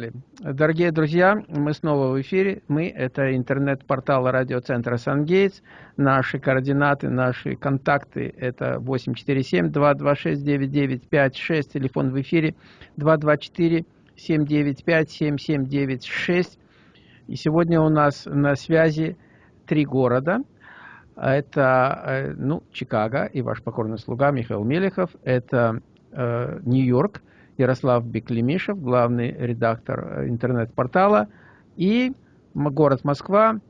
Поехали. Дорогие друзья, мы снова в эфире. Мы – это интернет-портал радиоцентра «Сангейтс». Наши координаты, наши контакты – это 847-226-9956, телефон в эфире 224-795-7796. И сегодня у нас на связи три города. Это э, ну, Чикаго и ваш покорный слуга Михаил Мелехов. Это э, Нью-Йорк – Ярослав Беклемишев, главный редактор э, интернет-портала, и город Москва,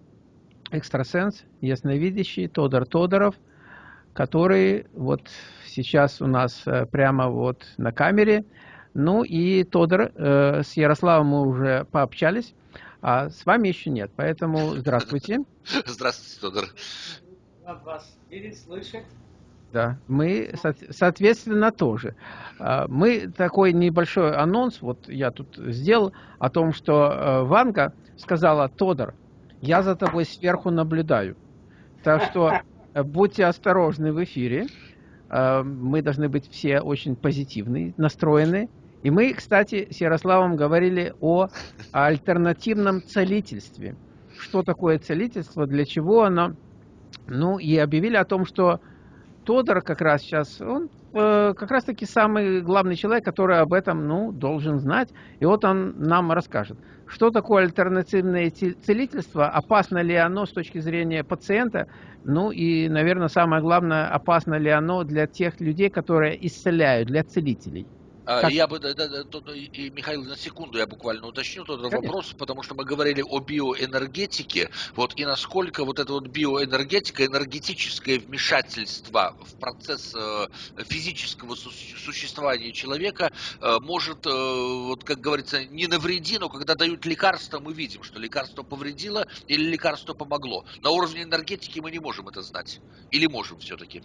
экстрасенс, ясновидящий Тодор Тодоров, который вот сейчас у нас э, прямо вот на камере. Ну и Тодор, э, с Ярославом мы уже пообщались, а с вами еще нет, поэтому здравствуйте. Здравствуйте, Тодор. Рад вас видеть, слышать. Да, мы, соответственно, тоже. А, мы такой небольшой анонс, вот я тут сделал, о том, что э, Ванга сказала, Тодор, я за тобой сверху наблюдаю. Так что э, будьте осторожны в эфире. Э, мы должны быть все очень позитивны, настроены. И мы, кстати, с Ярославом говорили о альтернативном целительстве. Что такое целительство, для чего оно? Ну, и объявили о том, что Тодор как раз сейчас, он э, как раз таки самый главный человек, который об этом, ну, должен знать. И вот он нам расскажет, что такое альтернативное целительство, опасно ли оно с точки зрения пациента, ну и, наверное, самое главное, опасно ли оно для тех людей, которые исцеляют, для целителей. А, как? Я бы, да, да, тут, и, Михаил, на секунду я буквально уточню тот Конечно. вопрос, потому что мы говорили о биоэнергетике, вот и насколько вот эта вот биоэнергетика, энергетическое вмешательство в процесс э, физического су существования человека э, может, э, вот как говорится, не навреди, но когда дают лекарство, мы видим, что лекарство повредило или лекарство помогло. На уровне энергетики мы не можем это знать. Или можем все-таки?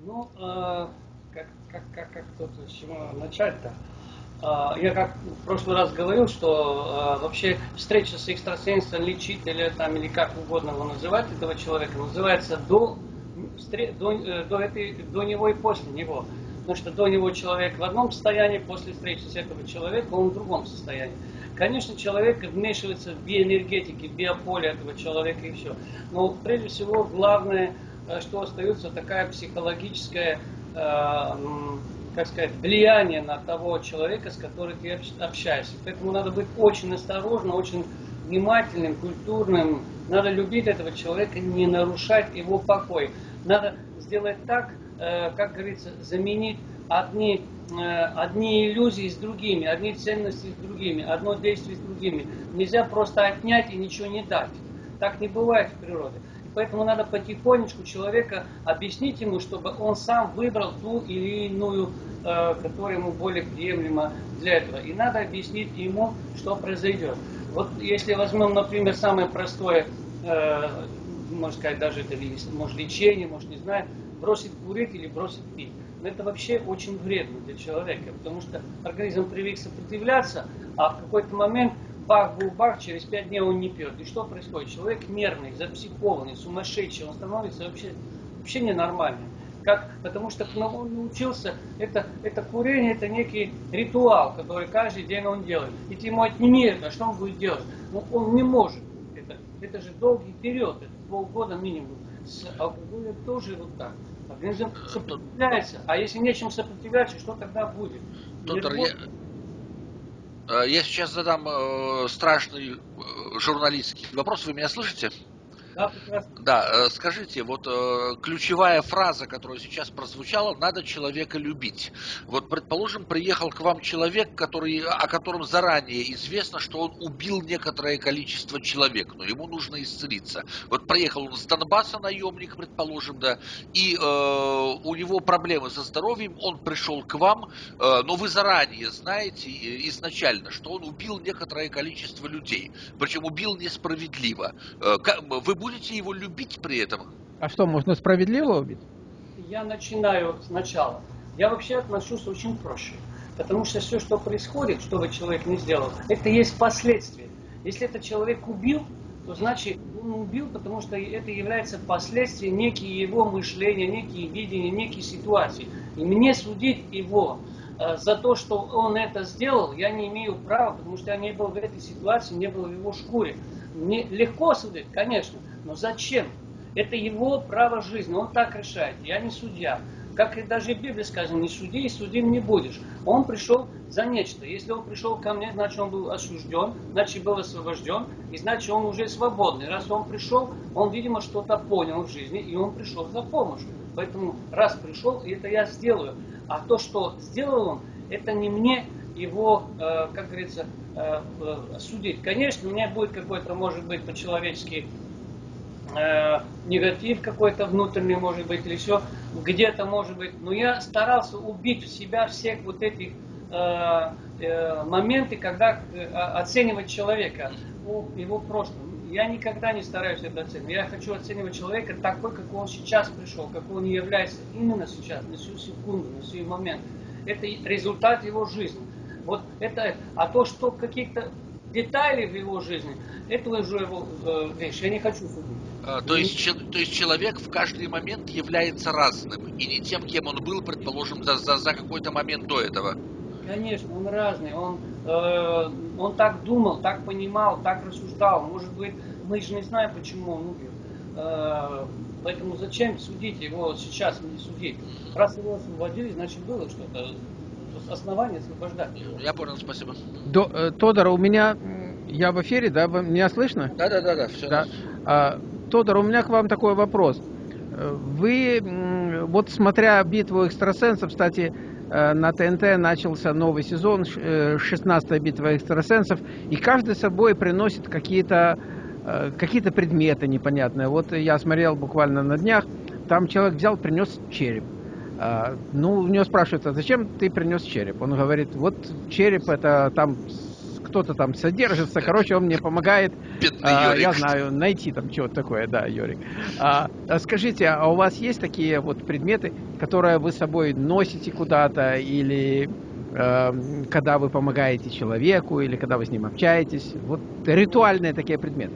Ну, э как, как, как, как тут с чего начать-то? А, я как в прошлый раз говорил, что а, вообще встреча с экстрасенсом, лечителем там, или как угодно его называть, этого человека, называется до, до, э, до, этой, до него и после него. Потому что до него человек в одном состоянии, после встречи с этого человека он в другом состоянии. Конечно, человек вмешивается в биоэнергетики, в биополе этого человека и все. Но прежде всего главное, э, что остается такая психологическая как сказать, влияние на того человека, с которым ты общаешься. Поэтому надо быть очень осторожным, очень внимательным, культурным. Надо любить этого человека, не нарушать его покой. Надо сделать так, э, как говорится, заменить одни, э, одни иллюзии с другими, одни ценности с другими, одно действие с другими. Нельзя просто отнять и ничего не дать. Так не бывает в природе. Поэтому надо потихонечку человека объяснить ему, чтобы он сам выбрал ту или иную, э, которая ему более приемлема для этого. И надо объяснить ему, что произойдет. Вот если возьмем, например, самое простое, э, можно сказать, даже это может лечение, может не знаю, бросить курить или бросить пить. Но это вообще очень вредно для человека, потому что организм привык сопротивляться, а в какой-то момент бах, был бах, через пять дней он не пьет. И что происходит? Человек нервный, запсихованный, сумасшедший, он становится вообще, вообще ненормальным. Как, потому что он научился, это, это курение, это некий ритуал, который каждый день он делает. И ты ему отними это, что он будет делать? Ну, он не может. Это, это же долгий период, это полгода минимум. С алкоголем тоже вот так. Организм сопротивляется. А если нечем сопротивляться, что тогда будет? Доктор, я, я сейчас задам э, страшный э, журналистский вопрос. Вы меня слышите? Да, Да, э, скажите, вот э, ключевая фраза, которая сейчас прозвучала, надо человека любить. Вот, предположим, приехал к вам человек, который, о котором заранее известно, что он убил некоторое количество человек, но ему нужно исцелиться. Вот проехал он с Донбасса наемник, предположим, да, и э, у него проблемы со здоровьем, он пришел к вам, э, но вы заранее знаете э, изначально, что он убил некоторое количество людей, причем убил несправедливо. Э, вы будете его любить при этом? А что, можно справедливо убить? Я начинаю сначала. Я вообще отношусь очень проще. Потому что все, что происходит, что бы человек не сделал, это есть последствия. Если этот человек убил, то значит он убил, потому что это является последствием некие его мышления, некие видения, некие ситуации. И мне судить его э, за то, что он это сделал, я не имею права, потому что я не был в этой ситуации, не был в его шкуре. Мне легко судить, конечно, но зачем? Это его право жизни, он так решает, я не судья. Как и даже в Библии сказано, не суди и судим не будешь. Он пришел за нечто. Если он пришел ко мне, значит он был осужден, значит был освобожден, и значит он уже свободный. Раз он пришел, он, видимо, что-то понял в жизни, и он пришел за помощью. Поэтому раз пришел, и это я сделаю. А то, что сделал он, это не мне его, э, как говорится, э, э, судить. Конечно, у меня будет какой-то, может быть, по-человечески негатив какой-то внутренний, может быть, или все, где-то, может быть. Но я старался убить в себя всех вот этих моменты, когда оценивать человека по его прошлому. Я никогда не стараюсь это оценивать. Я хочу оценивать человека такой, как он сейчас пришел, как он является именно сейчас, на всю секунду, на всю момент. Это результат его жизни. Вот это, а то, что каких-то деталей в его жизни, это уже его э, вещь. Я не хочу судить. А, то, есть, то есть человек в каждый момент является разным, и не тем, кем он был, предположим, за, за, за какой-то момент до этого. Конечно, он разный. Он, э, он так думал, так понимал, так рассуждал. Может быть, мы же не знаем, почему он умер. Э, поэтому зачем судить его сейчас, не судить? Раз его освободили, значит было что-то. Основание освобождать. Я понял, спасибо. До, э, Тодор, у меня, я в эфире, да? Меня слышно? Да, да, да, да, все. Да. А, Тодор, у меня к вам такой вопрос. Вы, вот смотря битву экстрасенсов, кстати, э, на ТНТ начался новый сезон, 16-я э, битва экстрасенсов, и каждый с собой приносит какие-то э, какие-то предметы непонятные. Вот я смотрел буквально на днях, там человек взял, принес череп. А, ну, у него спрашивают, а зачем ты принес череп? Он говорит, вот череп это там кто-то там содержится, короче, он мне помогает, а, я знаю, найти там что-то такое, да, Йорик. А, а, скажите, а у вас есть такие вот предметы, которые вы с собой носите куда-то, или э, когда вы помогаете человеку, или когда вы с ним общаетесь? Вот ритуальные такие предметы.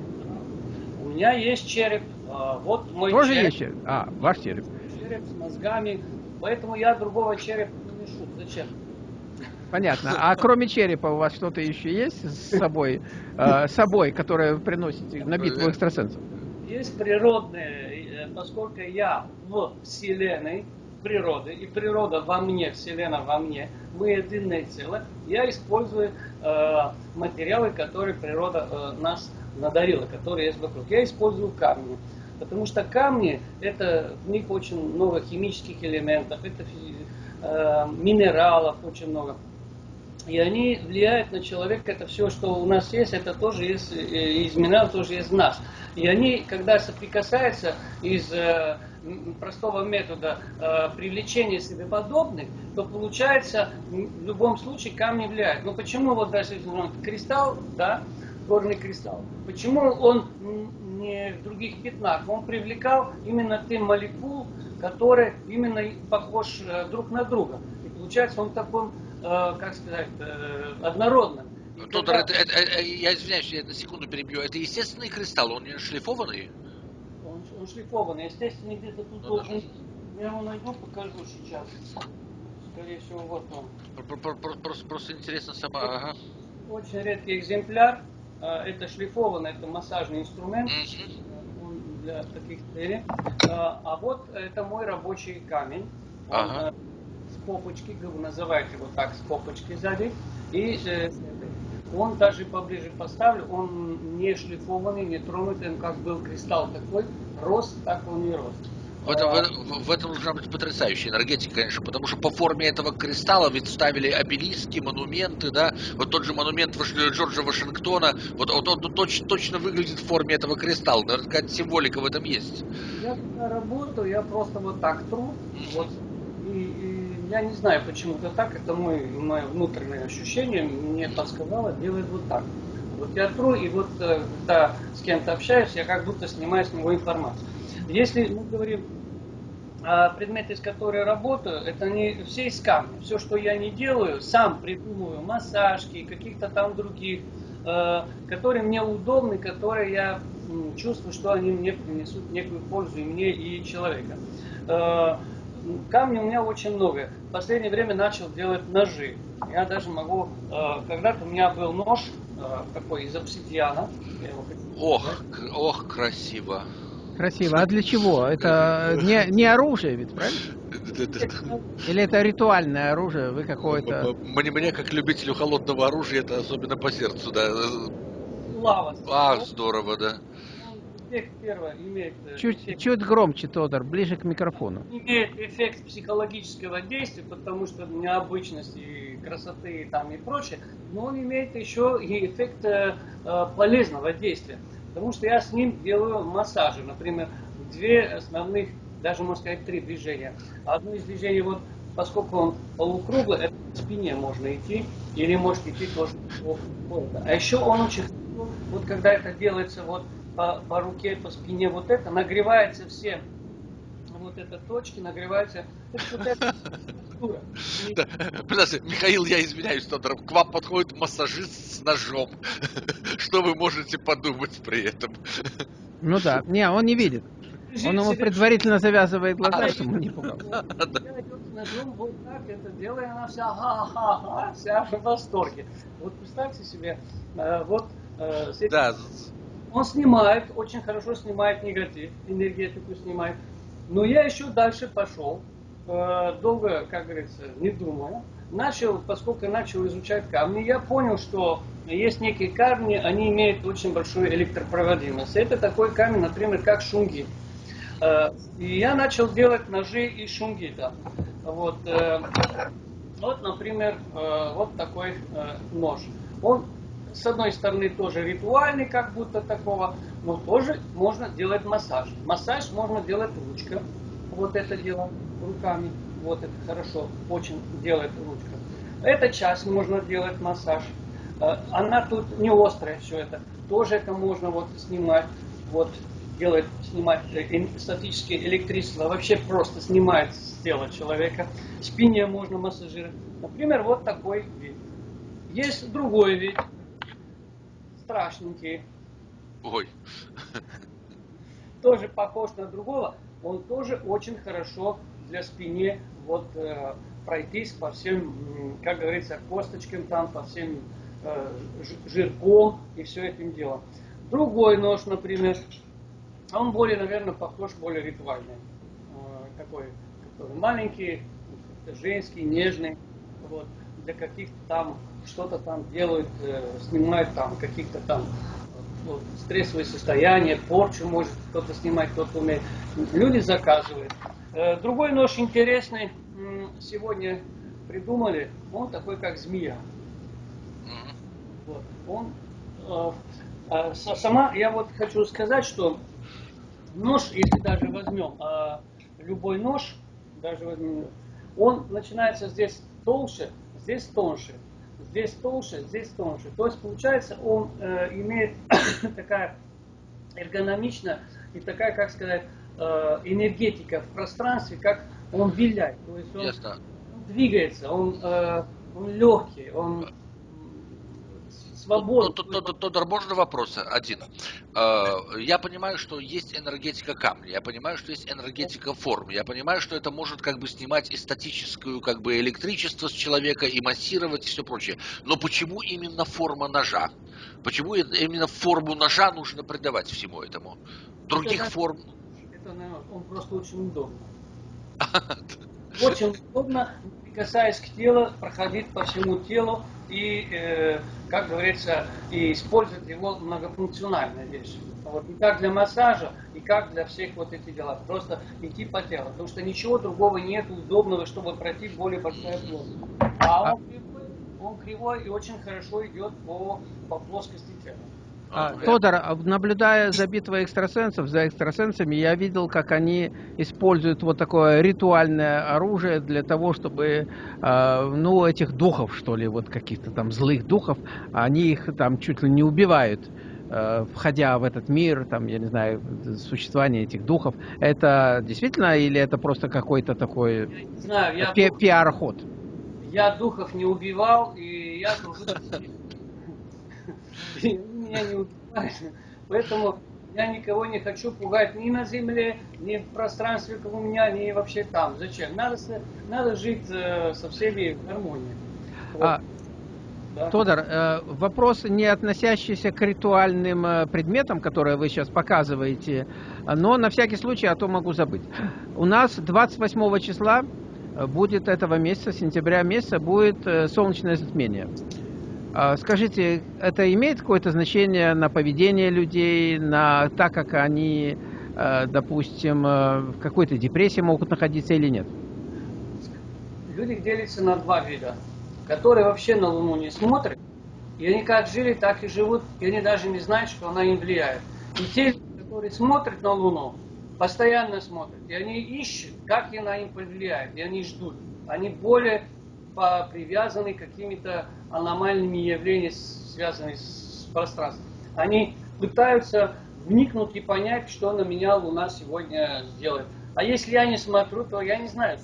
У меня есть череп, а, вот мой Тоже череп. есть череп? А, ваш череп. Череп с мозгами, поэтому я другого черепа не ношу. Зачем? Понятно. А кроме черепа у вас что-то еще есть с собой, э, с собой, которое вы приносите на битву экстрасенсов? Есть природные, э, поскольку я в Вселенной, природы, и природа во мне, Вселенная во мне, мы единое целое, я использую э, материалы, которые природа э, нас надарила, которые есть вокруг. Я использую камни. Потому что камни, это, в них очень много химических элементов, это э, минералов очень много и они влияют на человека. Это все, что у нас есть, это тоже есть э, из минералов, тоже есть нас. И они, когда соприкасаются из э, простого метода э, привлечения себе подобных, то получается в любом случае камни влияют. Но почему вот даже кристалл, да, горный кристалл, почему он не в других пятнах? Он привлекал именно тем молекул, которые именно похож э, друг на друга. И получается он такой Э, как сказать, э, однородным. Тодор, это, это, это, я извиняюсь, я на секунду перебью. Это естественный кристалл, он не шлифованный? Он, он шлифованный, естественно, где-то тут ну, должен... Я его найду, покажу сейчас. Скорее всего, вот он. Просто, просто интересно сама. Ага. Очень редкий экземпляр. Э, это шлифованный, это массажный инструмент. Он для таких целей. А вот это мой рабочий камень. Он, ага попочки, называют его так, с попочки сзади. И э, он даже поближе поставлю, он не шлифованный, не тронутый, он как был кристалл такой, рос, так он и рос. В этом, в, в этом должна быть потрясающая энергетика, конечно, потому что по форме этого кристалла ведь ставили обелиски, монументы, да, вот тот же монумент Джорджа Вашингтона, вот, вот он точно, точно выглядит в форме этого кристалла, наверное, какая-то символика в этом есть. Я работаю, я просто вот так тру, вот, и, и я не знаю, почему это так, это мой, мое внутреннее ощущение, мне подсказало, делает вот так. Вот я тру, и вот э, когда с кем-то общаюсь, я как будто снимаю с него информацию. Если мы говорим о предметы, с которыми работаю, это не все из камня. Все, что я не делаю, сам придумываю массажки, каких-то там других, э, которые мне удобны, которые я чувствую, что они мне принесут некую пользу и мне, и человека. Э, камней у меня очень много. В последнее время начал делать ножи. Я даже могу... Э, когда-то у меня был нож такой из обсидиана. Ох, ох, красиво. Красиво. А для чего? Это не, не оружие ведь, правильно? Или это ритуальное оружие? Вы какое-то... Мне, мне, как любителю холодного оружия, это особенно по сердцу, да. Лава. А, здорово, да. Эффект первое имеет... Э, чуть, эффект, чуть громче, Тодор, ближе к микрофону. Имеет эффект психологического действия, потому что необычности и красоты там и прочее, но он имеет еще и эффект э, э полезного действия. Потому что я с ним делаю массажи. Например, две основных, даже можно сказать, три движения. Одно из движений, вот, поскольку он полукруглый, это в спине можно идти, или может идти тоже по, по А еще он очень вот когда это делается вот по, по руке, по спине, вот это, нагревается все вот эта точки, нагревается. Это вот это да. Подожди, Михаил, я извиняюсь, что к вам подходит массажист с ножом. Что вы можете подумать при этом? Ну да, не, он не видит. Он ему предварительно завязывает глаза, чтобы не пугал. Вот так это делает, она вся ха-ха-ха, вся в восторге. Вот представьте себе, э, вот э, да. он снимает, очень хорошо снимает негатив, энергетику снимает. Но я еще дальше пошел, Э, долго, как говорится, не думая, начал, поскольку начал изучать камни, я понял, что есть некие камни, они имеют очень большую электропроводимость. Это такой камень, например, как шунгит. Э, и я начал делать ножи из шунгита. Вот, э, вот например, вот такой нож. Он, с одной стороны, тоже ритуальный, как будто такого, но тоже можно делать массаж. Массаж можно делать ручка. Вот это дело руками. Вот это хорошо, очень делает ручка. Эта часть можно делать массаж. Э, она тут не острая все это. Тоже это можно вот снимать. Вот делать, снимать э, статические электричество. Вообще просто снимает с тела человека. Спине можно массажировать. Например, вот такой вид. Есть другой вид. Страшненький. Ой. Тоже похож на другого. Он тоже очень хорошо для спине вот э, пройтись по всем, как говорится, косточкам там, по всем э, жирком и все этим делом. Другой нож, например, он более, наверное, похож, более ритуальный. Э, такой, который маленький, женский, нежный. Вот, для каких-то там, что-то там делают, э, снимают там каких-то там вот, стрессовые состояния, порчу может кто-то снимать, кто-то умеет. Люди заказывают. Э, другой нож интересный сегодня придумали. Он такой, как змея. Вот. Он, э, а, сама, я вот хочу сказать, что нож, если даже возьмем э, любой нож, даже возьмем, он начинается здесь толще, здесь тоньше, здесь толще, здесь тоньше. То есть получается, он э, имеет такая эргономичная и такая, как сказать, Э, энергетика в пространстве, как он виляет. То есть он, Ясно. двигается, он, э, он легкий, он свободный. Тодор, можно вопрос один? Э, я понимаю, что есть энергетика камня, я понимаю, что есть энергетика форм, я понимаю, что это может как бы снимать и статическую как бы электричество с человека, и массировать и все прочее. Но почему именно форма ножа? Почему именно форму ножа нужно придавать всему этому? Других это, форм это, он просто очень удобно. Очень удобно, прикасаясь к телу, проходить по всему телу и, э, как говорится, и использовать его многофункциональная вещь. Вот, и как для массажа, и как для всех вот этих дел. Просто идти по телу. Потому что ничего другого нет удобного, чтобы пройти более большая плоскость. А он кривой, он кривой и очень хорошо идет по, по плоскости тела. А, Тодор, а наблюдая за битвой экстрасенсов, за экстрасенсами, я видел, как они используют вот такое ритуальное оружие для того, чтобы, э, ну, этих духов, что ли, вот каких-то там злых духов, они их там чуть ли не убивают, входя в этот мир, там, я не знаю, существование этих духов. Это действительно или это просто какой-то такой пи пиар-ход? Я духов не убивал, и я служу меня не убивают. Поэтому Я никого не хочу пугать ни на земле, ни в пространстве, как у меня, ни вообще там. Зачем? Надо, надо жить э, со всеми в гармонии. Вот. А, да. Тодор, э, вопрос, не относящийся к ритуальным э, предметам, которые вы сейчас показываете, но на всякий случай, а то могу забыть. У нас 28 числа будет этого месяца, сентября месяца, будет солнечное затмение. А, скажите, это имеет какое-то значение на поведение людей, на так, как они, э, допустим, э, в какой-то депрессии могут находиться или нет? Люди делятся на два вида. Которые вообще на Луну не смотрят, и они как жили, так и живут, и они даже не знают, что она им влияет. И те, которые смотрят на Луну, постоянно смотрят, и они ищут, как она им повлияет, и они ждут. Они более привязаны какими-то аномальными явлениями, связанными с пространством. Они пытаются вникнуть и понять, что на меня Луна сегодня сделает. А если я не смотрю, то я не знаю,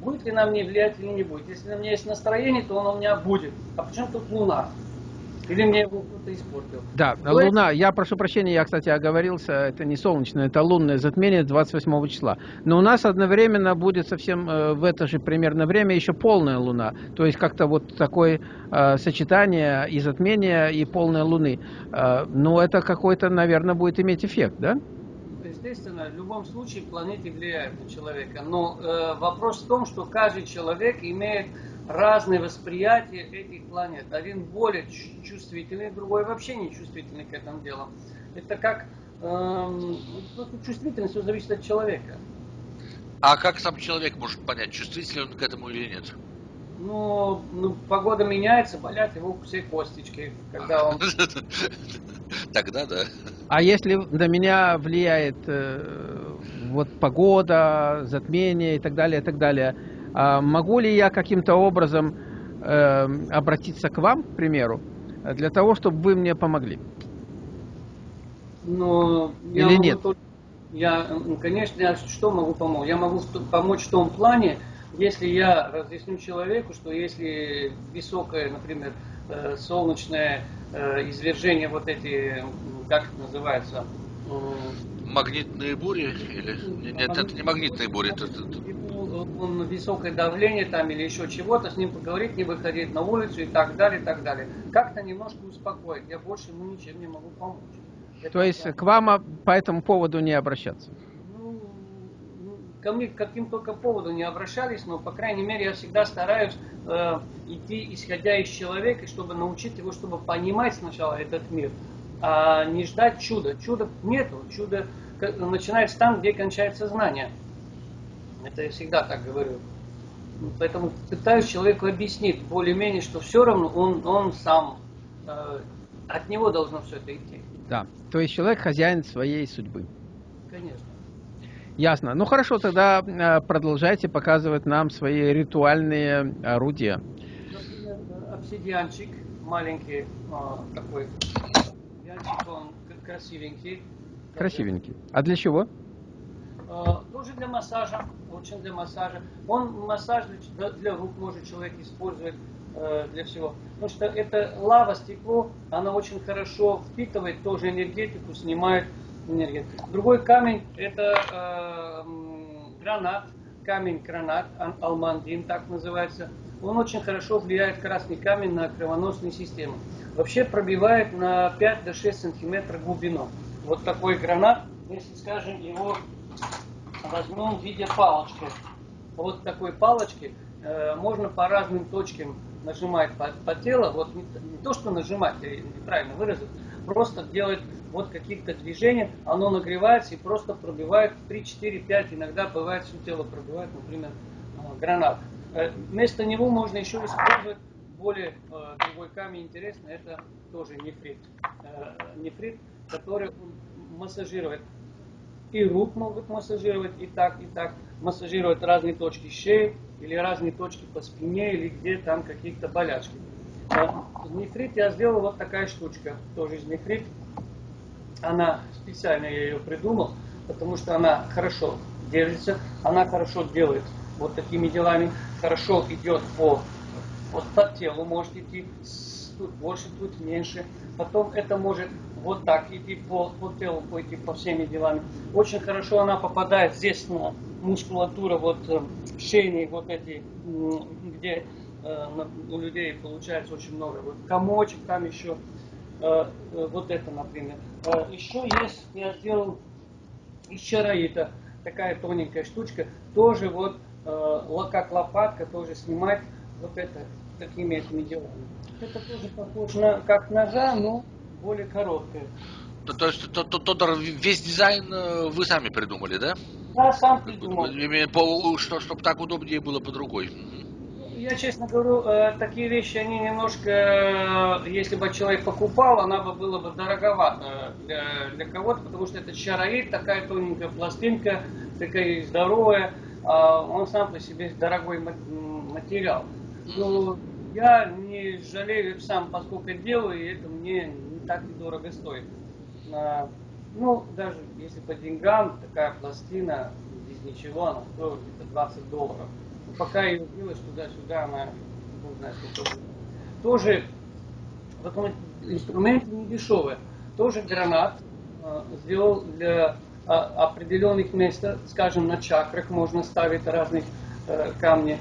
будет ли на мне влиять или не будет. Если на меня есть настроение, то оно у меня будет. А почему тут Луна? Или мне его кто-то испортил? Да, То Луна, я прошу прощения, я, кстати, оговорился, это не солнечное, это лунное затмение 28 числа. Но у нас одновременно будет совсем э, в это же примерно время еще полная Луна. То есть как-то вот такое э, сочетание и затмения, и полной Луны. Э, но это какой-то, наверное, будет иметь эффект, да? Естественно, в любом случае планеты влияют на человека. Но э, вопрос в том, что каждый человек имеет разное восприятие этих планет. Один более чувствительный, другой вообще не чувствительный к этому делу. Это как эм, ну, чувствительность все зависит от человека. А как сам человек может понять, чувствителен он к этому или нет? Ну, ну, погода меняется, болят его все косточки, когда он... Тогда да. А если на меня влияет э, вот погода, затмение и так далее, и так далее, могу ли я каким-то образом э, обратиться к вам, к примеру, для того, чтобы вы мне помогли? Ну, Или я нет? Только, я, конечно, я что могу помочь? Я могу помочь в том плане, если я разъясню человеку, что если высокое, например, э, солнечное э, извержение, вот эти, как это называется, Магнитные бури? Или... Нет, это не магнитные бури. Это, высокое давление там или еще чего-то, с ним поговорить, не выходить на улицу и так далее, и так далее. Как-то немножко успокоить. Я больше ему ничем не могу помочь. Это То есть к вам по этому поводу не обращаться? Ну, ну, ко мне каким только поводу не обращались, но, по крайней мере, я всегда стараюсь э, идти, исходя из человека, чтобы научить его, чтобы понимать сначала этот мир, а не ждать чуда. Чуда нету, чудо начинается там, где кончается знание. Это я всегда так говорю. Поэтому пытаюсь человеку объяснить более-менее, что все равно он, он сам, э, от него должно все это идти. Да, то есть человек хозяин своей судьбы. Конечно. Ясно. Ну хорошо, тогда э, продолжайте показывать нам свои ритуальные орудия. Например, обсидианчик маленький, э, такой Янчик, он красивенький. Красивенький. А для чего? Тоже для массажа, очень для массажа. Он массаж для, для рук может человек использовать э, для всего. Потому что это лава, стекло, она очень хорошо впитывает тоже энергетику, снимает энергетику. Другой камень это э, гранат, камень гранат, алмандин так называется. Он очень хорошо влияет, красный камень, на кровоносную систему вообще пробивает на 5 до 6 сантиметров глубину. Вот такой гранат, если, скажем, его возьмем в виде палочки. Вот такой палочки э, можно по разным точкам нажимать по, по телу. Вот не, не то, что нажимать, я неправильно выразил, просто делать вот каких-то движений, оно нагревается и просто пробивает 3, 4, 5, иногда бывает все тело пробивает, например, э, гранат. Э, вместо него можно еще использовать более э, другой камень интересный, это тоже нефрит. Э, нефрит, который массажирует и рук могут массажировать, и так, и так. Массажирует разные точки шеи, или разные точки по спине, или где там какие-то болячки. Э, нефрит я сделал вот такая штучка, тоже из нефрит. Она, специально я ее придумал, потому что она хорошо держится, она хорошо делает вот такими делами, хорошо идет по вот по телу может идти, тут больше, тут меньше. Потом это может вот так, идти по, по телу, пойти по всеми делами. Очень хорошо она попадает здесь на мускулатуру, вот э, шейные вот эти, где э, у людей получается очень много. Вот комочек, там еще э, вот это, например. Еще есть, я сделал из чароита, такая тоненькая штучка, тоже вот как лопатка, тоже снимать вот это такими этими делами. Это тоже похоже на как ножа, но более короткая. То, то есть, то, то, то, весь дизайн э, вы сами придумали, да? Да, сам придумал. По, что, чтобы так удобнее было под рукой. Я честно говорю, э, такие вещи, они немножко, э, если бы человек покупал, она бы была бы дороговата для, для кого-то, потому что это чароид, такая тоненькая пластинка, такая здоровая, а он сам по себе дорогой материал. Но я не жалею сам, поскольку делаю, и это мне не так недорого стоит. Ну, даже если по деньгам, такая пластина без ничего, она стоит где-то 20 долларов. Но пока ее делаешь туда-сюда, она, не знаю, сколько Тоже, вот инструменты не дешевые. Тоже гранат э, сделал для а, определенных мест, скажем, на чакрах можно ставить разные э, камни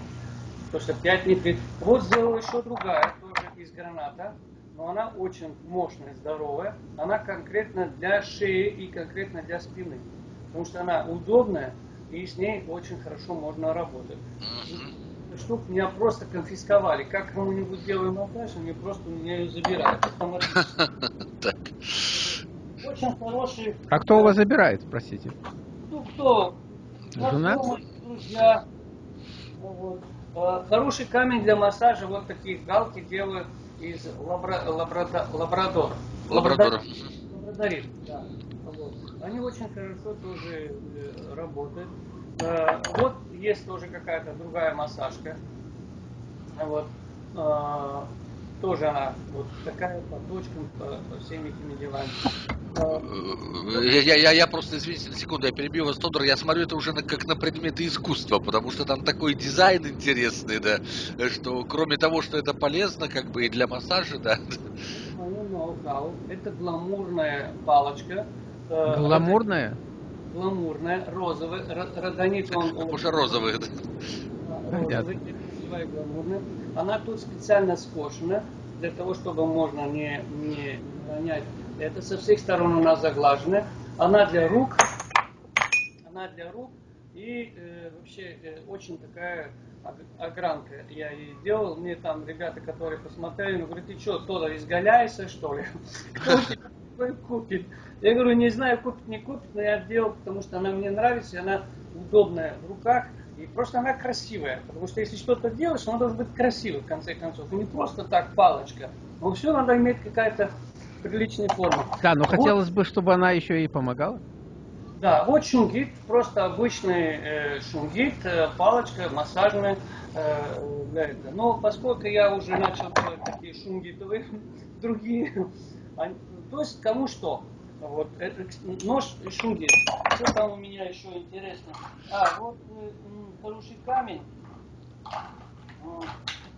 то что 5 не Вот сделала еще другая, тоже из граната, но она очень мощная, здоровая. Она конкретно для шеи и конкретно для спины. Потому что она удобная, и с ней очень хорошо можно работать. Штук меня просто конфисковали. Как кому-нибудь делаю монтаж, они просто у меня ее забирают. Очень хороший... А кто у вас забирает, спросите? Ну, кто? Жена? Друзья. Вот. Э, хороший камень для массажа, вот такие галки делают из лабра, лабрада, лабрадора. Лабрадора. Лабрадорит, да. Вот. Они очень хорошо тоже э, работают. Э, вот есть тоже какая-то другая массажка. Вот. Тоже она вот такая по точкам, по, по всем этими делами. Я, я, я просто, извините на секунду, я перебью вас, Тодор, я смотрю это уже на, как на предметы искусства, потому что там такой дизайн интересный, да, что кроме того, что это полезно, как бы и для массажа, да. Это гламурная палочка. Э, гламурная? Гламурная, розовая, родонит он... Уже розовый, да. Розовый, гламурная. Она тут специально скошена, для того, чтобы можно не, не ронять это со всех сторон она заглажена. Она для рук. Она для рук. И э, вообще э, очень такая огранка я ей делал. Мне там ребята, которые посмотрели, ну, говорят, ты что, Тодор, изгаляешься, что ли? Кто купит? Я говорю, не знаю, купит, не купит, но я делал, потому что она мне нравится, и она удобная в руках. И просто она красивая. Потому что если что-то делаешь, она должна быть красивой, в конце концов. И не просто так палочка. Но все надо иметь какая-то приличной формы. Да, но вот. хотелось бы, чтобы она еще и помогала. Да, вот шунгит, просто обычный э, шунгит, э, палочка массажная э. Но поскольку я уже начал делать такие шунгитовые, другие, то есть кому что. Вот, это, нож и шунгит. Что там у меня еще интересно? А, вот э, хороший камень.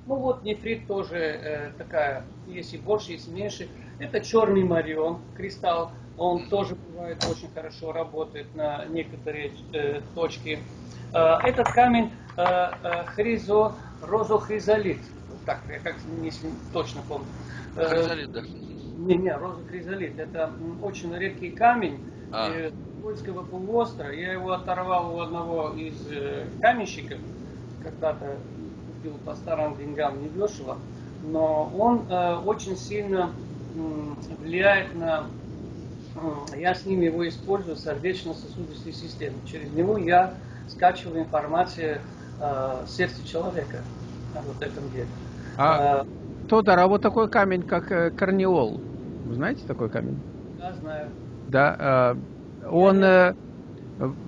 Ну вот нефрит тоже э, такая, есть и больше, есть и меньше. Это черный марион, кристалл. Он тоже бывает очень хорошо работает на некоторые э, точки. Э, этот камень э, э, хризо, розохризолит. Так, я как не точно помню. Э, хризолит, да? Не, не, розохризолит. Это очень редкий камень. А. Э, Польского полуострова. Я его оторвал у одного из э, каменщиков. Когда-то купил по старым деньгам недешево. Но он э, очень сильно влияет на... Я с ним его использую, сердечно-сосудистой системы. Через него я скачиваю информацию э, сердца человека о вот этом деле. А, а, Тодор, а вот такой камень, как э, карниол, вы знаете такой камень? Да, знаю. Да, э, он... Э,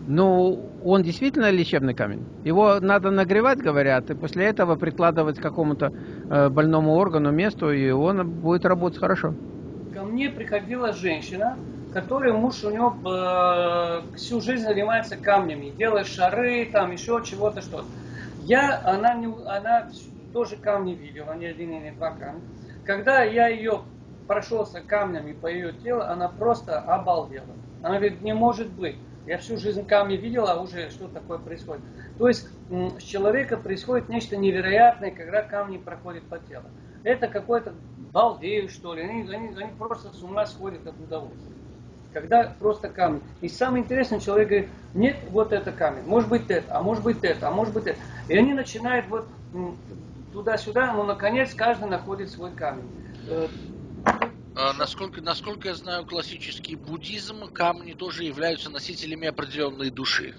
ну, он действительно лечебный камень. Его надо нагревать, говорят, и после этого прикладывать к какому-то э, больному органу, месту, и он будет работать хорошо. Ко мне приходила женщина, которая муж у него э, всю жизнь занимается камнями, делает шары, там еще чего-то что-то. Я, она, не, она тоже камни видела, не один, не два камня. Когда я ее прошелся камнями по ее телу, она просто обалдела. Она говорит, не может быть. Я всю жизнь камни видела, а уже что такое происходит. То есть с человека происходит нечто невероятное, когда камни проходят по телу. Это какой-то балдею, что ли. Они, они, они просто с ума сходят от удовольствия. Когда просто камни. И самое интересное, человек говорит, нет, вот это камень, может быть это, а может быть это, а может быть это. И они начинают вот туда-сюда, но наконец каждый находит свой камень. А, насколько, насколько я знаю классический буддизм, камни тоже являются носителями определенной души.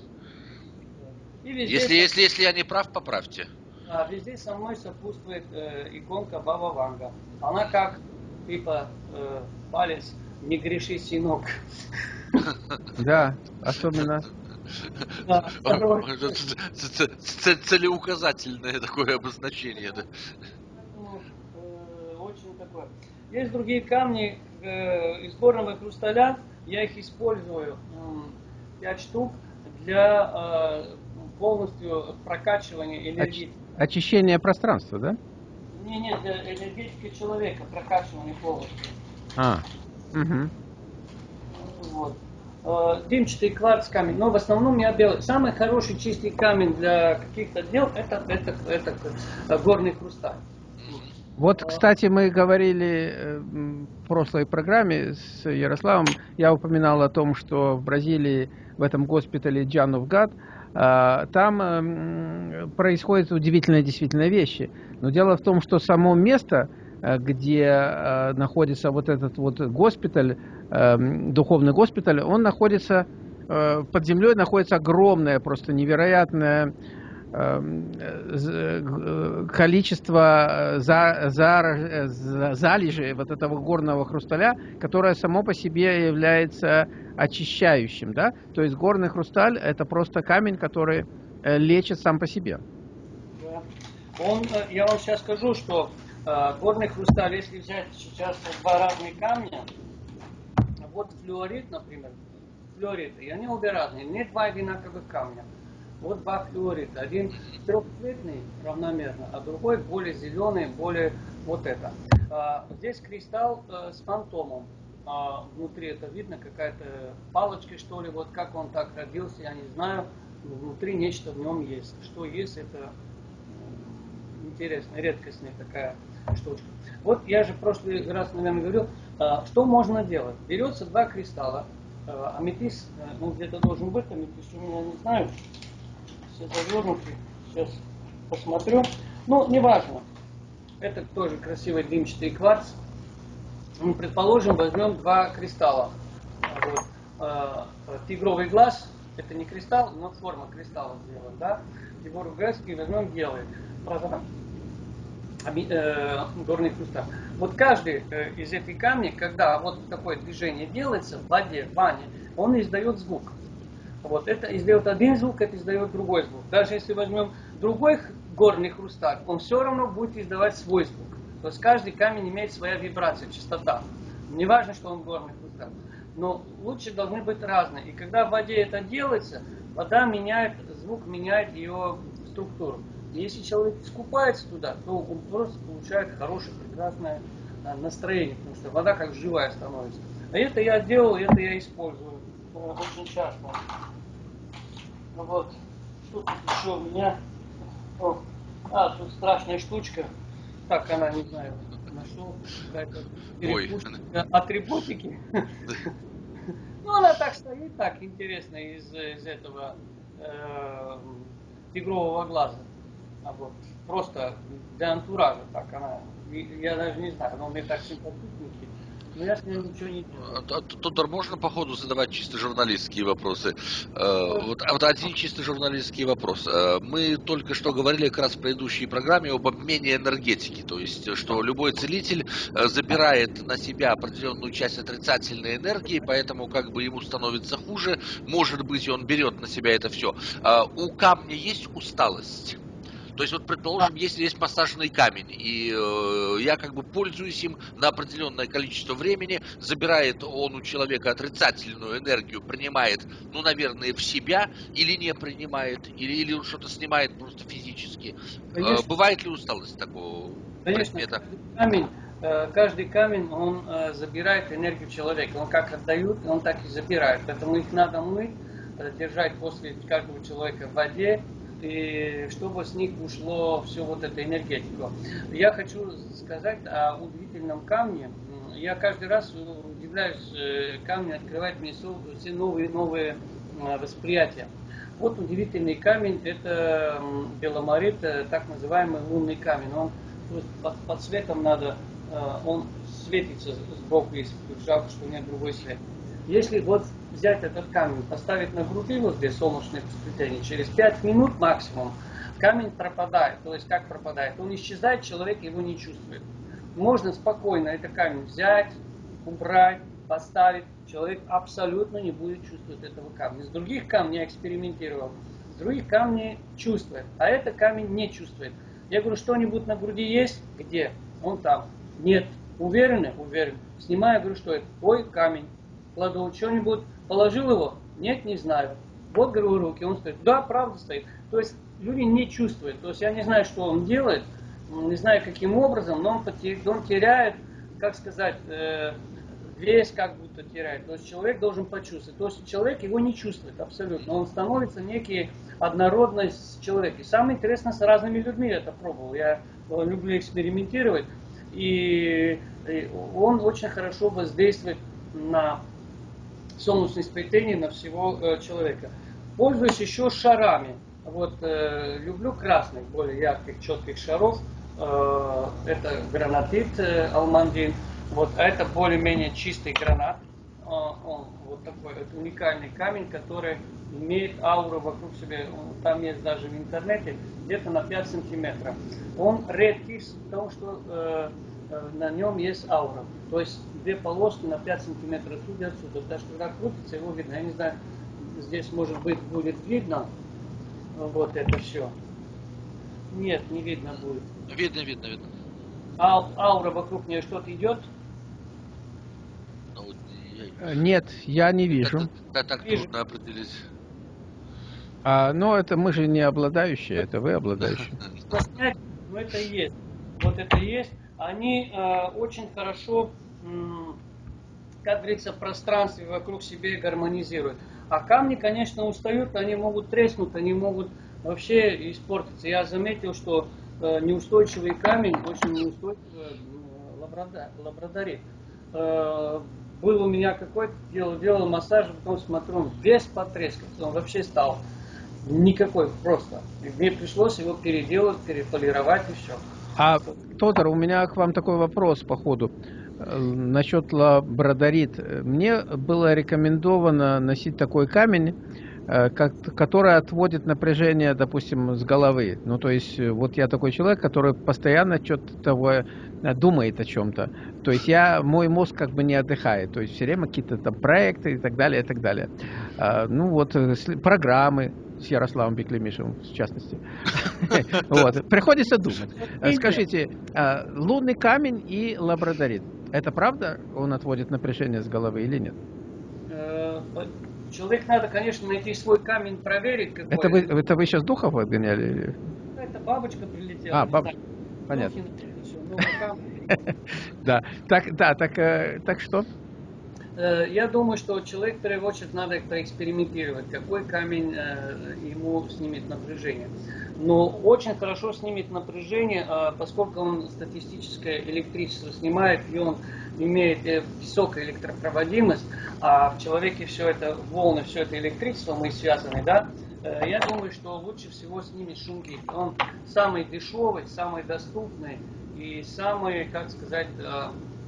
Если, если, если я не прав, поправьте. А везде со мной сопутствует э, иконка Баба Ванга. Она как типа э, палец не греши, синок. Да, особенно. Целеуказательное такое обозначение, да. Э. Есть другие камни э, из горного хрусталя, я их использую, 5 штук, для э, полностью прокачивания энергии. Очищение пространства, да? Не, нет, для энергетики человека, прокачивания полностью. А, угу. Вот. Э, дымчатый кварц камень, но в основном я белый. Самый хороший чистый камень для каких-то дел это, это, это, это горный хрусталь. Вот, кстати, мы говорили э, в прошлой программе с Ярославом, я упоминал о том, что в Бразилии, в этом госпитале Джановгад, э, там происходят удивительные действительно вещи. Но дело в том, что само место, где находится вот этот вот госпиталь, духовный госпиталь, он находится под землей, находится огромное, просто невероятное э, количество э, за, за, за, залежей вот этого горного хрусталя, которое само по себе является очищающим. Да? То есть горный хрусталь это просто камень, который э, лечит сам по себе. Он, я вам сейчас скажу, что э, горный хрусталь, если взять сейчас два разные камня, вот флюорит, например, флюорит, и они обе разные, не два одинаковых камня. Вот два флюорита. Один трехцветный равномерно, а другой более зеленый, более вот это. А, здесь кристалл а, с фантомом. А, внутри это видно, какая-то палочка, что ли. Вот как он так родился, я не знаю. Внутри нечто в нем есть. Что есть, это интересная, редкостная такая штучка. Вот я же в прошлый раз, наверное, говорил, а, что можно делать. Берется два кристалла, а, аметист, э, ну где-то должен быть аметист, у меня не знаю, все завернуты. Сейчас посмотрю. Ну, неважно. Это тоже красивый дымчатый кварц. Мы, предположим, возьмем два кристалла. Вот. Э, тигровый глаз, это не кристалл, но форма кристалла сделана, да? Глаз и возьмем белый. Э, горный хрусталь. Вот каждый э, из этих камней, когда вот такое движение делается в воде, в ванне, он издает звук. Вот это издает один звук, это издает другой звук. Даже если возьмем другой горный хрусталь, он все равно будет издавать свой звук. То есть каждый камень имеет своя вибрация, частота. Не важно, что он горный хрусталь. Но лучше должны быть разные. И когда в воде это делается, вода меняет, звук меняет ее структуру. И если человек скупается туда, то он просто получает хорошее, прекрасное а, настроение, потому что вода как живая становится. А это я делал, это я использую очень часто. Ну вот, что тут еще у меня? О, а, тут страшная штучка. Так она, не знаю, нашел. Какая-то атрибутики. Ну, она так стоит, так интересно, из, из этого э, тигрового глаза. А вот просто для антуража так она. Я даже не знаю, но мне так симпатичненький. Но я с ним ничего не делаю. А, Тодор, можно по ходу задавать чисто журналистские вопросы? Э, вот, а вот один чисто журналистский вопрос. Э, мы только что говорили как раз в предыдущей программе об обмене энергетики. То есть, что любой целитель э, забирает на себя определенную часть отрицательной энергии, поэтому как бы ему становится хуже. Может быть, он берет на себя это все. У камня есть усталость? То есть, вот, предположим, если есть массажный камень, и э, я как бы пользуюсь им на определенное количество времени, забирает он у человека отрицательную энергию, принимает, ну, наверное, в себя, или не принимает, или, или он что-то снимает просто физически. Э, Конечно. Э, бывает ли усталость такого Конечно, предмета? камень э, каждый камень, он э, забирает энергию человека. Он как отдают, он так и забирает. Поэтому их надо мыть, держать после каждого человека в воде, и чтобы с них ушло все вот это энергетику. Я хочу сказать о удивительном камне. Я каждый раз удивляюсь, камни открывают мне все новые новые восприятия. Вот удивительный камень, это беломорит, э, так называемый лунный камень. Он под, под светом надо, э, он светится сбоку, если жалко, что нет другой свет. Если вот взять этот камень, поставить на груди вот здесь солнечное сплетение, через 5 минут максимум камень пропадает. То есть как пропадает? Он исчезает, человек его не чувствует. Можно спокойно этот камень взять, убрать, поставить, человек абсолютно не будет чувствовать этого камня. С других камней я экспериментировал, с других камней чувствует, а этот камень не чувствует. Я говорю, что-нибудь на груди есть? Где? Он там. Нет. Уверены? Уверен. Снимаю, говорю, что это? Ой, камень. Кладу что-нибудь, положил его? Нет, не знаю. Вот, говорю, руки, он стоит. Да, правда стоит. То есть люди не чувствуют. То есть я не знаю, что он делает, не знаю, каким образом, но он, теряет, как сказать, э, весь как будто теряет. То есть человек должен почувствовать. То есть человек его не чувствует абсолютно. Он становится некий однородность человека. И самое интересное, с разными людьми это пробовал. Я э, люблю экспериментировать. И он очень хорошо воздействует на солнечное сплетение на всего э, человека. Пользуюсь еще шарами. Вот э, люблю красных, более ярких, четких шаров. Э, это гранатит э, алмандин. Вот а это более-менее чистый гранат. Он вот такой вот уникальный камень, который имеет ауру вокруг себя. Там есть даже в интернете где-то на 5 сантиметров. Он редкий, потому что э, э, на нем есть аура. То есть две полоски на 5 сантиметров отсюда и отсюда. Даже когда крутится, его видно. Я не знаю, здесь может быть будет видно вот это все. Нет, не видно будет. Видно, видно, видно. А, аура вокруг нее что-то идет? Э, нет, я не вижу. Да, так вижу. трудно определить. А, но это мы же не обладающие, это вы обладающие. Ну это и есть. Вот это и есть. Они э, очень хорошо, как говорится, в пространстве вокруг себя гармонизируют. А камни, конечно, устают, они могут треснуть, они могут вообще испортиться. Я заметил, что э, неустойчивый камень очень неустойчивый э, лабрадорит. Э, был у меня какой-то, делал, делал массаж, потом смотрю, он весь потрескался, он вообще стал никакой просто. И мне пришлось его переделать, переполировать и все. А, Тодор, у меня к вам такой вопрос по ходу. Насчет лабрадорит. Мне было рекомендовано носить такой камень, Э, который отводит напряжение, допустим, с головы. Ну, то есть, э, вот я такой человек, который постоянно что-то э, думает о чем-то. То есть, я, мой мозг как бы не отдыхает. То есть, все время какие-то там проекты и так далее, и так далее. Ну, вот, программы с Ярославом Беклемишевым, в частности. Вот, приходится думать. Скажите, лунный камень и лабрадорит, это правда, он отводит напряжение с головы или нет? Человек надо, конечно, найти свой камень, проверить. Какой это, вы, это вы сейчас духов отгоняли? Это бабочка прилетела. А, бабочка. Понятно. Да, так, да, так, э, так что? Э, я думаю, что человек в первую очередь надо проэкспериментировать, какой камень э, ему снимет напряжение. Но очень хорошо снимет напряжение, поскольку он статистическое электричество снимает, и он имеет э, высокую электропроводимость, а в человеке все это волны, все это электричество, мы связаны, да, я думаю, что лучше всего с ними. Он самый дешевый, самый доступный и самый, как сказать,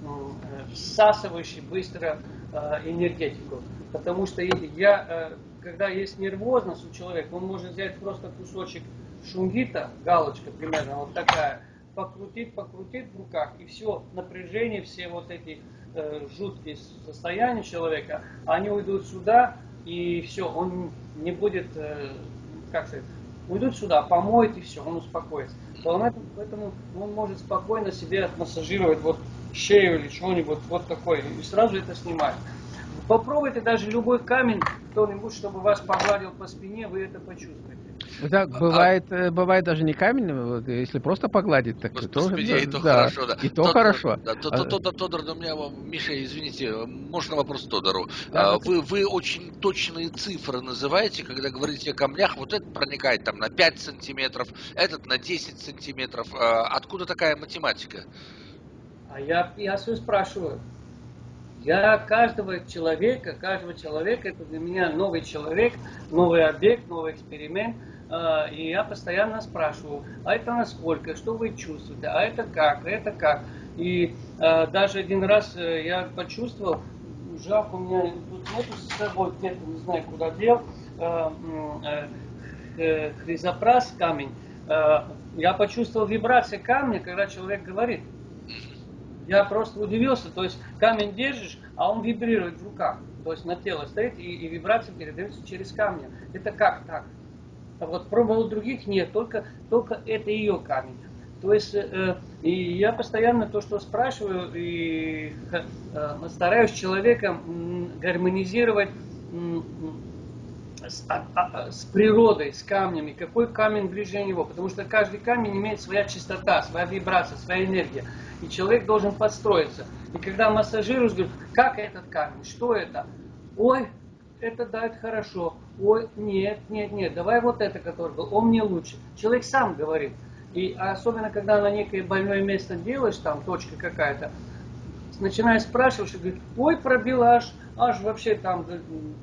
ну, всасывающий быстро энергетику. Потому что я, когда есть нервозность у человека, он может взять просто кусочек шунгита, галочка примерно вот такая, покрутит, покрутит в руках, и все напряжение, все вот эти э, жуткие состояния человека, они уйдут сюда, и все, он не будет, э, как сказать, уйдут сюда, помоет, и все, он успокоится. Поэтому, поэтому он может спокойно себе отмассажировать вот шею или что-нибудь вот такое, и сразу это снимать. Попробуйте даже любой камень, кто-нибудь, чтобы вас погладил по спине, вы это почувствуете. Да, бывает, а... бывает даже не камень, если просто погладить, так тоже, и то да, хорошо, да. И то хорошо. Да, Тодор, Тодор, у меня, Миша, извините, можно вопрос Тодору? Да, вы, вы очень точные цифры называете, когда говорите о камнях, вот этот проникает там на 5 сантиметров, этот на 10 сантиметров. Откуда такая математика? А я, я все спрашиваю. Я каждого человека, каждого человека, это для меня новый человек, новый объект, новый эксперимент. А, и я постоянно спрашиваю, а это насколько, что вы чувствуете, а это как, а это как. И а, даже один раз э, я почувствовал, жах у меня тут нету с собой, где-то не знаю куда дел, э, хризопрас камень. Я почувствовал вибрации камня, когда человек говорит. Я просто удивился, то есть камень держишь, а он вибрирует в руках. То есть на тело стоит и, и вибрация передается через камни. Это как так? А вот пробовал других нет, только, только это ее камень. То есть э, и я постоянно то, что спрашиваю, и э, стараюсь человека гармонизировать с, а, а, с природой, с камнями, какой камень ближе него, потому что каждый камень имеет своя частота, своя вибрация, своя энергия и человек должен подстроиться. И когда массажируешь, говорит, как этот камень, что это? Ой, это да, это хорошо. Ой, нет, нет, нет, давай вот это, который был, он мне лучше. Человек сам говорит. И особенно, когда на некое больное место делаешь, там точка какая-то, начинаешь спрашивать, и говорит, ой, пробил аж, аж вообще там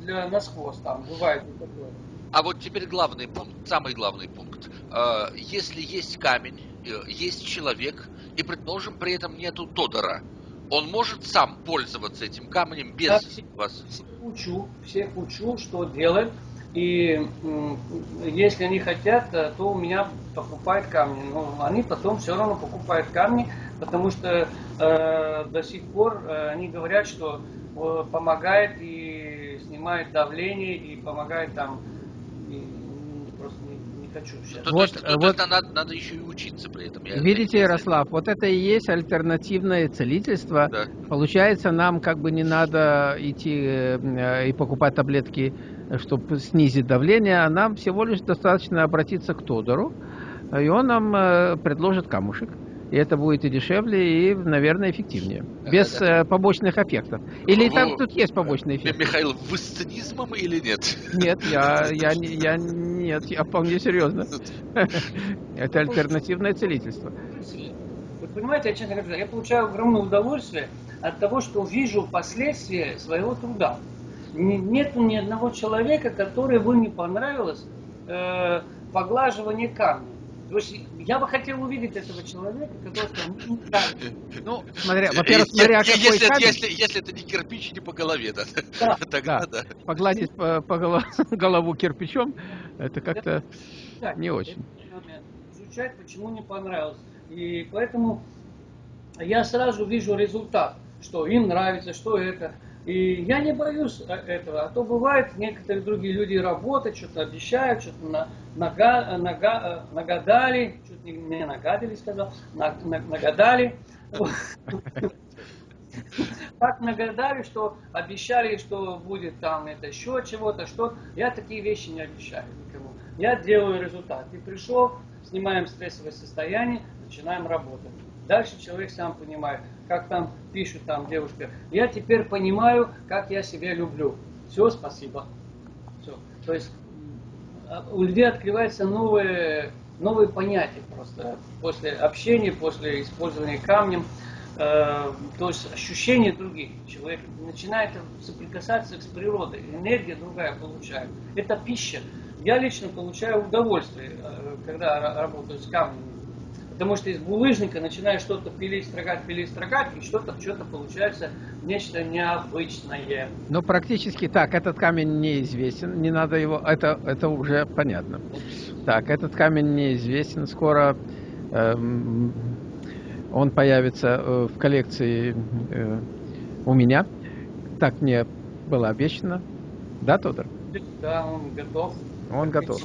для насквозь там бывает такое. А вот теперь главный пункт, самый главный пункт. А, если есть камень, э, есть человек, и, предположим, при этом нету Тодора, он может сам пользоваться этим камнем без Я вас? Всех учу, всех учу, что делать. И если они хотят, э, то у меня покупают камни. Но они потом все равно покупают камни, потому что э, до сих пор э, они говорят, что э, помогает и снимает давление, и помогает там хочу сейчас. Ну, вот, вот надо, надо еще и учиться при этом. Я видите, Ярослав, вот это и есть альтернативное целительство. Да. Получается, нам как бы не надо идти э, и покупать таблетки, чтобы снизить давление, а нам всего лишь достаточно обратиться к Тодору, и он нам э, предложит камушек. И это будет и дешевле, и, наверное, эффективнее. Без да, да. Э, побочных эффектов. Или там тут есть побочные эффекты? Михаил, вы с цинизмом или нет? Нет, я, я, я, нет, я вполне серьезно. Это альтернативное целительство. Вы понимаете, я честно говоря, я получаю огромное удовольствие от того, что вижу последствия своего труда. Нет ни одного человека, который бы не понравилось э, поглаживание камня. То есть я бы хотел увидеть этого человека, который там, ну, смотря, во-первых, смотря какой если, камень. Если, если это не кирпич, не по голове, да. да. Тогда да. да. Погладить по, по голову, голову кирпичом, это как-то да. не очень. Изучать, почему не понравилось. И поэтому я сразу вижу результат, что им нравится, что это. И я не боюсь э, этого. А то бывает, некоторые другие люди работают, что-то обещают, что-то на, нага, нага, э, нагадали, чуть не, не нагадили, сказал, на, на, нагадали. Так нагадали, что обещали, что будет там это еще чего-то, что я такие вещи не обещаю никому. Я делаю результат. И пришел, снимаем стрессовое состояние, начинаем работать. Дальше человек сам понимает, как там пишет там девушка. Я теперь понимаю, как я себя люблю. Все, спасибо. Все. То есть у людей открываются новые, новые понятия просто после общения, после использования камнем. Э, то есть ощущения других. Человек начинает соприкасаться с природой, энергия другая получает. Это пища. Я лично получаю удовольствие, э, когда работаю с камнем Потому что из булыжника начинаешь что-то пилить, строгать, пилить, строгать, и что-то что-то получается нечто необычное. Ну, практически так. Этот камень неизвестен. Не надо его... Это, это уже понятно. Так, этот камень неизвестен. Скоро эм, он появится э, в коллекции э, у меня. Так мне было обещано. Да, Тодор? Да, он готов. Он готов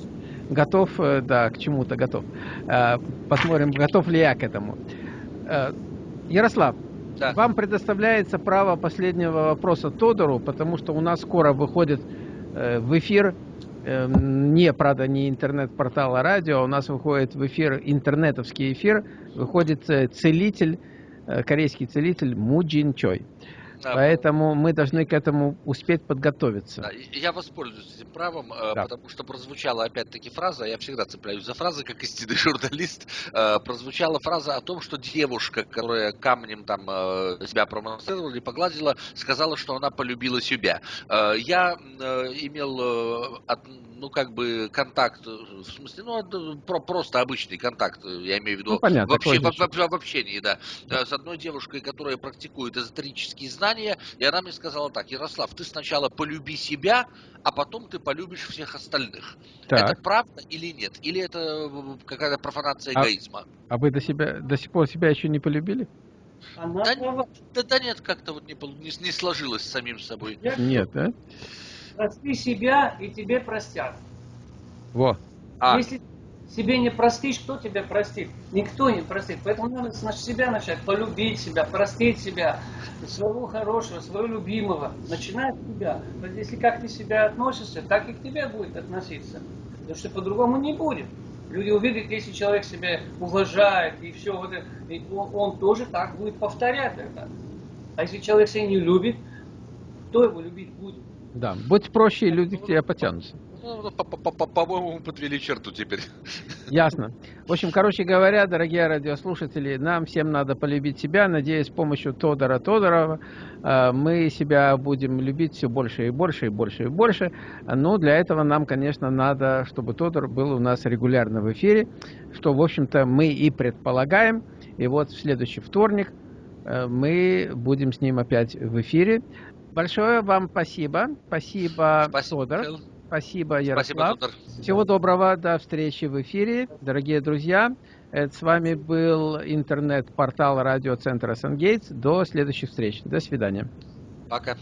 готов, э, да, к чему-то готов. Э, посмотрим, готов ли я к этому. Э, Ярослав, да. вам предоставляется право последнего вопроса Тодору, потому что у нас скоро выходит в эфир Эм, не, правда, не интернет-портал, а радио. У нас выходит в эфир, интернетовский эфир, выходит целитель, корейский целитель Муджин Чой. Да. Поэтому мы должны к этому успеть подготовиться. Да, я воспользуюсь этим правом, э, да. потому что прозвучала опять-таки фраза, я всегда цепляюсь за фразы, как истинный журналист, э, прозвучала фраза о том, что девушка, которая камнем там э, себя промонстрировала или погладила, сказала, что она полюбила себя. Я имел ну, как бы контакт, в смысле, ну, про, просто обычный контакт, я имею в виду, ну, понятно, в, в, в общении, да, с одной девушкой, которая практикует эзотерические знания, знания, и она мне сказала так, Ярослав, ты сначала полюби себя, а потом ты полюбишь всех остальных. Так. Это правда или нет? Или это э, какая-то профанация а, эгоизма? А вы до, себя, до сих пор себя еще не полюбили? Она да, да, да нет, как-то вот не, не, не сложилось с самим собой. Нет, да? Прости себя, и тебе простят. Во. А. Если себе не простишь, кто тебя простит? Никто не простит. Поэтому надо с себя начать, полюбить себя, простить себя, своего хорошего, своего любимого. Начинай с себя. Вот если как ты себя относишься, так и к тебе будет относиться. Потому что по-другому не будет. Люди увидят, если человек себя уважает, и все, вот это, и он, он тоже так будет повторять это. А если человек себя не любит, кто его любить будет? Да, будь проще, и люди к тебе потянутся. Ну, по-моему, подвели черту теперь. Ясно. В общем, короче говоря, дорогие радиослушатели, нам всем надо полюбить себя. Надеюсь, с помощью Тодора Тодорова э, мы себя будем любить все больше и больше и больше и больше. Но для этого нам, конечно, надо, чтобы Тодор был у нас регулярно в эфире, что, в общем-то, мы и предполагаем. И вот в следующий вторник э, мы будем с ним опять в эфире. Большое вам спасибо. Спасибо, спасибо Тодор. Спасибо, Ярослав. Спасибо, Всего доброго, до встречи в эфире. Дорогие друзья, это с вами был интернет-портал радиоцентра Сангейтс. До следующих встреч. До свидания. Пока.